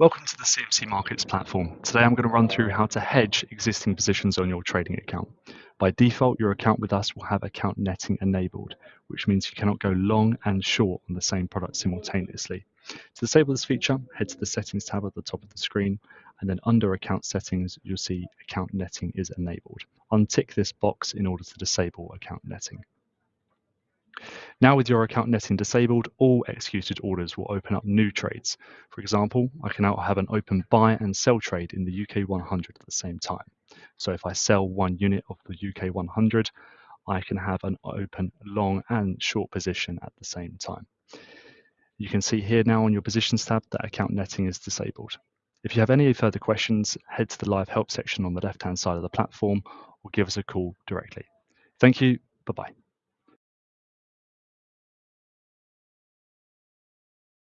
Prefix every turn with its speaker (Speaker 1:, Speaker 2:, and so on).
Speaker 1: Welcome to the CMC Markets platform. Today I'm going to run through how to hedge existing positions on your trading account. By default, your account with us will have account netting enabled, which means you cannot go long and short on the same product simultaneously. To disable this feature, head to the settings tab at the top of the screen, and then under account settings, you'll see account netting is enabled. Untick this box in order to disable account netting. Now with your account netting disabled, all executed orders will open up new trades. For example, I can now have an open buy and sell trade in the UK 100 at the same time. So if I sell one unit of the UK 100, I can have an open long and short position at the same time. You can see here now on your positions tab that account netting is disabled. If you have any further questions, head to the live help section on the left hand side of the platform or give us a call directly. Thank you. Bye bye.